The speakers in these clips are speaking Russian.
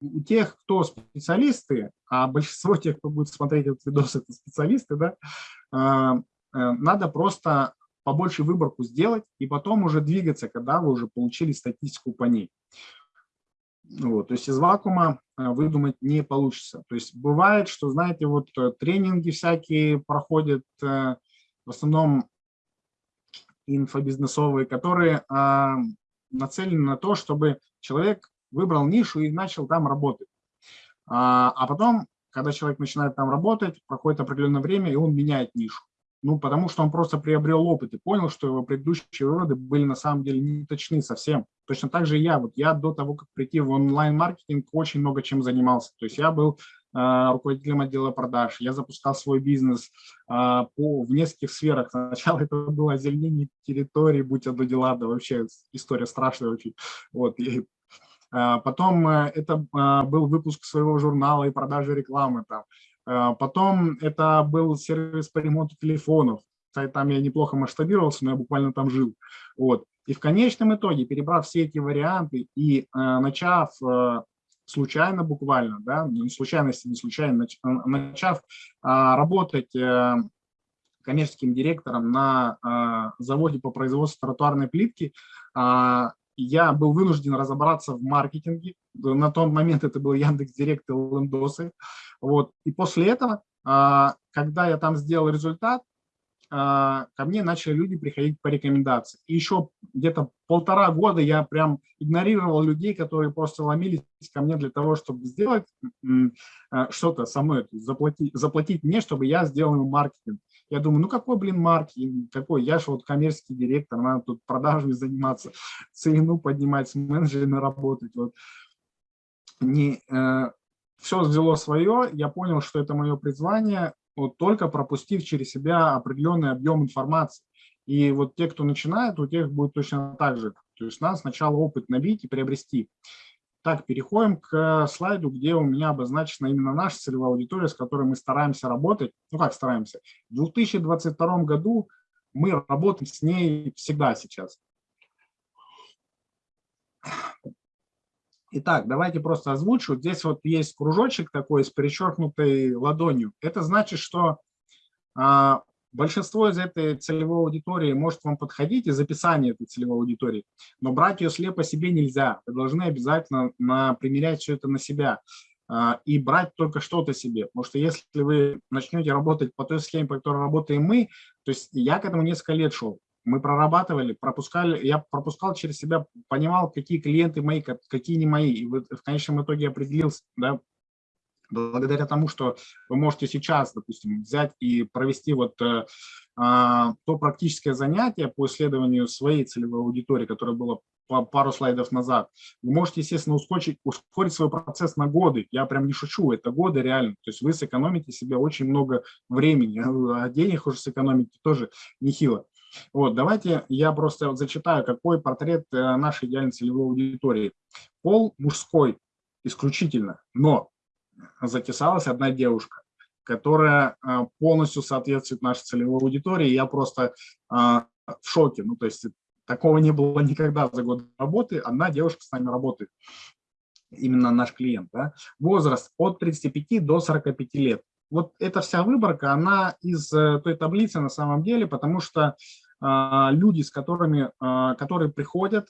у тех, кто специалисты, а большинство тех, кто будет смотреть этот видос, это специалисты, да, э, надо просто побольше выборку сделать и потом уже двигаться, когда вы уже получили статистику по ней. Вот, то есть из вакуума выдумать не получится. То есть бывает, что, знаете, вот тренинги всякие проходят, в основном инфобизнесовые, которые нацелены на то, чтобы человек выбрал нишу и начал там работать. А, а потом, когда человек начинает там работать, проходит определенное время, и он меняет нишу. Ну, потому что он просто приобрел опыт и понял, что его предыдущие выводы были на самом деле не точны совсем. Точно так же и я. Вот я до того, как прийти в онлайн-маркетинг, очень много чем занимался. То есть я был э, руководителем отдела продаж, я запускал свой бизнес э, по, в нескольких сферах. Сначала это было озеленение территории, будь это дела, да вообще история страшная очень. Вот, и потом э, это а, был выпуск своего журнала и продажи рекламы. Там. А, потом это был сервис по ремонту телефонов. Там я неплохо масштабировался, но я буквально там жил. Вот. И в конечном итоге, перебрав все эти варианты и начав случайно буквально, да, ну, случайности, не случайно, начав работать э, коммерческим директором на заводе по производству тротуарной плитки, я был вынужден разобраться в маркетинге. На тот момент это был Яндекс Директ и Лендосы. Вот. И после этого, а, когда я там сделал результат, а, ко мне начали люди приходить по рекомендации. И еще где-то полтора года я прям игнорировал людей, которые просто ломились ко мне для того, чтобы сделать а, что-то со мной, заплатить, заплатить мне, чтобы я сделал маркетинг. Я думаю, ну какой, блин, маркетинг, какой, я же вот коммерческий директор, надо тут продажами заниматься, цену поднимать, с менеджерами работать. Вот. Не, э, все взяло свое, я понял, что это мое призвание, вот только пропустив через себя определенный объем информации. И вот те, кто начинает, у тех будет точно так же. То есть надо сначала опыт набить и приобрести. Так, переходим к слайду, где у меня обозначена именно наша целевая аудитория, с которой мы стараемся работать. Ну как стараемся? В 2022 году мы работаем с ней всегда сейчас. Итак, давайте просто озвучу. Здесь вот есть кружочек такой с перечеркнутой ладонью. Это значит, что а, Большинство из этой целевой аудитории может вам подходить из описания этой целевой аудитории, но брать ее слепо себе нельзя. Вы должны обязательно на, примерять все это на себя а, и брать только что-то себе. Потому что если вы начнете работать по той схеме, по которой работаем мы, то есть я к этому несколько лет шел. Мы прорабатывали, пропускали, я пропускал через себя, понимал, какие клиенты мои, какие не мои. И в конечном итоге определился, да, благодаря тому, что вы можете сейчас, допустим, взять и провести вот э, а, то практическое занятие по исследованию своей целевой аудитории, которое было пару слайдов назад, вы можете, естественно, ускорить, ускорить свой процесс на годы. Я прям не шучу, это годы реально. То есть вы сэкономите себе очень много времени, а денег уже сэкономите тоже нехило. Вот, давайте я просто зачитаю, какой портрет э, нашей идеальной целевой аудитории. Пол мужской исключительно, но затесалась одна девушка, которая а, полностью соответствует нашей целевой аудитории. Я просто а, в шоке. Ну, то есть такого не было никогда за год работы. Одна девушка с нами работает, именно наш клиент. Да? Возраст от 35 до 45 лет. Вот эта вся выборка, она из э, той таблицы на самом деле, потому что а, люди, с которыми, которые приходят,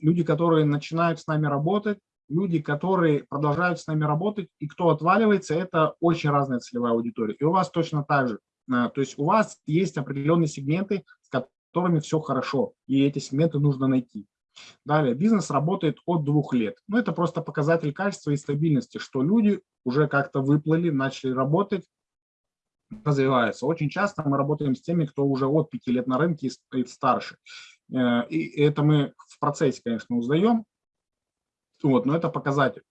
люди, которые начинают с нами работать, люди, которые продолжают с нами работать, и кто отваливается, это очень разная целевая аудитория. И у вас точно так же. А, то есть у вас есть определенные сегменты, с которыми все хорошо, и эти сегменты нужно найти. Далее, бизнес работает от двух лет. Ну, это просто показатель качества и стабильности, что люди уже как-то выплыли, начали работать, развиваются. Очень часто мы работаем с теми, кто уже от пяти лет на рынке и старше. Э, и это мы в процессе, конечно, узнаем, вот, но это показатель.